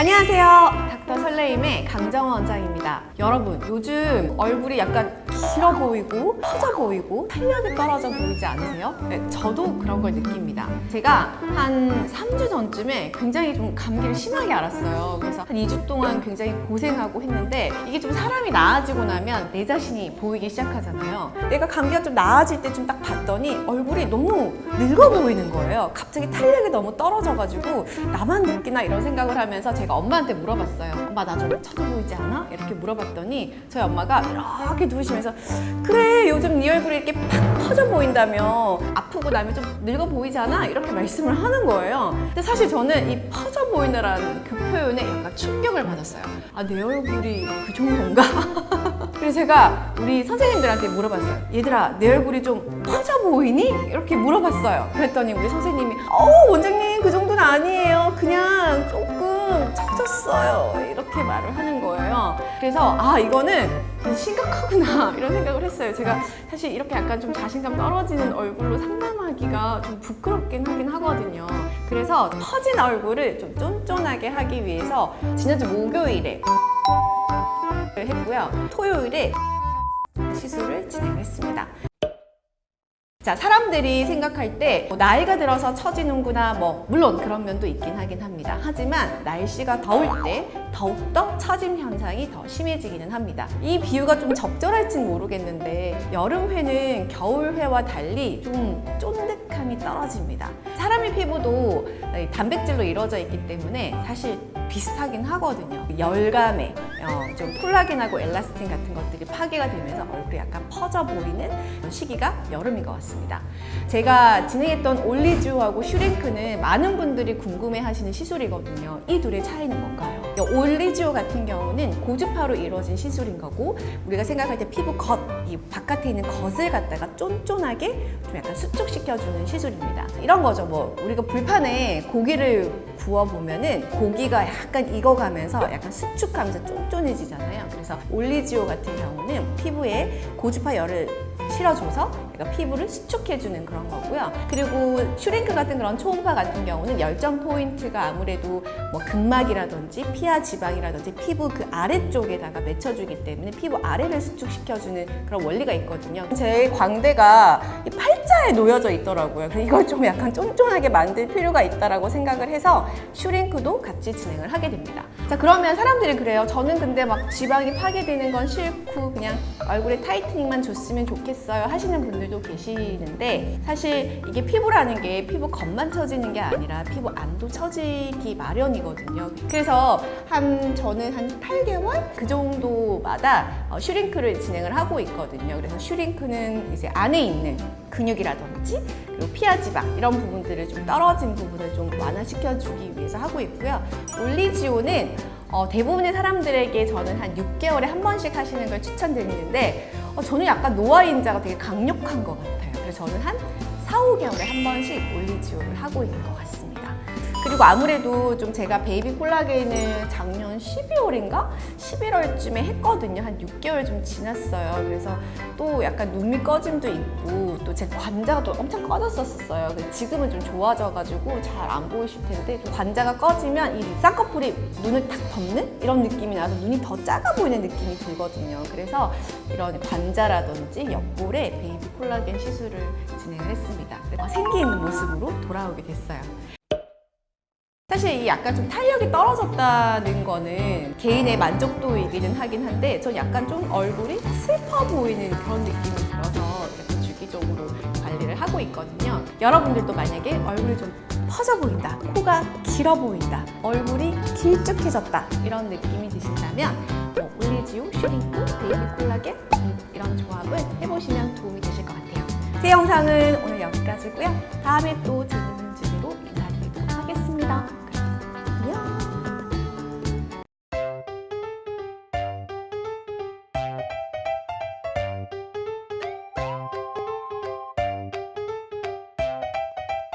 안녕하세요. 닥터 설레임의 강정원 원장입니다. 여러분, 요즘 얼굴이 약간 길어 보이고 퍼져 보이고 탄력이 떨어져 보이지 않으세요? 네, 저도 그런 걸 느낍니다. 제가 한 3주 전쯤에 굉장히 좀 감기를 심하게 앓았어요. 그래서 한 2주 동안 굉장히 고생하고 했는데 이게 좀 사람이 나아지고 나면 내 자신이 보이기 시작하잖아요. 내가 감기가 좀 나아질 때쯤 딱 봤더니 얼굴이 너무 늙어 보이는 거예요. 갑자기 탄력이 너무 떨어져가지고 나만 느끼나 이런 생각을 하면서 제가 엄마한테 물어봤어요. 엄마 나좀 쳐져 보이지 않아? 이렇게 물어봤더니 저희 엄마가 이렇게 누우시면서 그래 요즘 네 얼굴이 이렇게 팍 퍼져 보인다며 아프고 나면 좀 늙어 보이잖아 이렇게 말씀을 하는 거예요. 근데 사실 저는 이 퍼져 보이느라는 그 표현에 약간 충격을 받았어요. 아 내 얼굴이 그 정도인가? 그래서 제가 우리 선생님들한테 물어봤어요. 얘들아, 내 얼굴이 좀 퍼져 보이니? 이렇게 물어봤어요. 그랬더니 우리 선생님이 어 원장님 그 정도는 아니에요. 그냥 조금 처졌어요. 이렇게 말을 하는 거예요. 그래서 아 이거는 심각하구나 이런 생각을 했어요. 제가 사실 이렇게 약간 좀 자신감 떨어지는 얼굴로 상담하기가 좀 부끄럽긴 하긴 하거든요. 그래서 퍼진 얼굴을 좀 쫀쫀하게 하기 위해서 지난주 목요일에 했고요. 토요일에 시술을 진행했습니다. 자, 사람들이 생각할 때 뭐 나이가 들어서 처지는구나 뭐 물론 그런 면도 있긴 하긴 합니다. 하지만 날씨가 더울 때 더욱더 처짐 현상이 더 심해지기는 합니다. 이 비유가 좀 적절할진 모르겠는데 여름회는 겨울회와 달리 좀 쫀득함이 떨어집니다. 사람의 피부도 단백질로 이루어져 있기 때문에 사실 비슷하긴 하거든요. 열감에 어, 좀 콜라겐하고 엘라스틴 같은 것들이 파괴가 되면서 얼굴이 약간 퍼져 보이는 시기가 여름인 것 같습니다. 제가 진행했던 올리지오하고 슈링크는 많은 분들이 궁금해 하시는 시술이거든요. 이 둘의 차이는 뭔가요? 올리지오 같은 경우는 고주파로 이루어진 시술인 거고 우리가 생각할 때 피부 겉, 이 바깥에 있는 겉을 갖다가 쫀쫀하게 좀 약간 수축시켜주는 시술입니다. 이런 거죠. 뭐 우리가 불판에 고기를 구워 보면은 고기가 약간 익어가면서 약간 수축하면서 쫀쫀해지잖아요. 그래서 올리지오 같은 경우는 피부에 고주파 열을 실어줘서 약간 피부를 수축해주는 그런 거고요. 그리고 슈링크 같은 그런 초음파 같은 경우는 열점 포인트가 아무래도 뭐 근막이라든지 피하 지방이라든지 피부 그 아래쪽에다가 맺혀주기 때문에 피부 아래를 수축시켜주는 그런 원리가 있거든요. 제 광대가 이 팔자에 놓여져 있더라고요. 이걸 좀 약간 쫀쫀하게 만들 필요가 있다라고 생각을 해서 슈링크도 같이 진행을 하게 됩니다. 자 그러면 사람들이 그래요. 저는 근데 막 지방이 파괴되는 건 싫고 그냥 얼굴에 타이트닝만 줬으면 좋겠어요 하시는 분들도 계시는데 사실 이게 피부라는 게 피부 겉만 처지는 게 아니라 피부 안도 처지기 마련이거든요. 그래서 한 저는 한 8개월 그 정도마다 어, 슈링크를 진행을 하고 있거든요. 그래서 슈링크는 이제 안에 있는 근육이 라든지 그리고 피하 지방 이런 부분들을 좀 떨어진 부분을 좀 완화시켜주기 위해서 하고 있고요. 올리지오는 어, 대부분의 사람들에게 저는 한 6개월에 한 번씩 하시는 걸 추천드리는데 어, 저는 약간 노화인자가 되게 강력한 것 같아요. 그래서 저는 한 4, 5개월에 한 번씩 올리지오를 하고 있는 것 같습니다. 그리고 아무래도 좀 제가 베이비 콜라겐을 작년 12월인가? 11월쯤에 했거든요. 한 6개월 좀 지났어요. 그래서 또 약간 눈밑 꺼짐도 있고 또 제 관자가 또 엄청 꺼졌었어요. 지금은 좀 좋아져가지고 잘 안 보이실 텐데 좀 관자가 꺼지면 이 쌍꺼풀이 눈을 탁 덮는 이런 느낌이 나서 눈이 더 작아 보이는 느낌이 들거든요. 그래서 이런 관자라든지 옆볼에 베이비 콜라겐 시술을 진행을 했습니다. 생기 있는 모습으로 돌아오게 됐어요. 사실 이 약간 좀 탄력이 떨어졌다는 거는 개인의 만족도이기는 하긴 한데 전 약간 좀 얼굴이 슬퍼 보이는 그런 느낌이 들어서 이렇게 주기적으로 관리를 하고 있거든요. 여러분들도 만약에 얼굴이 좀 퍼져 보인다, 코가 길어 보인다, 얼굴이 길쭉해졌다 이런 느낌이 드신다면 뭐 올리지오, 슈링크, 베이비 콜라겐 이런 조합을 해보시면 도움이 되실 것 같아요. 제 영상은 오늘 여기까지고요. 다음에 또 재밌는 주제로 인사드리도록 하겠습니다.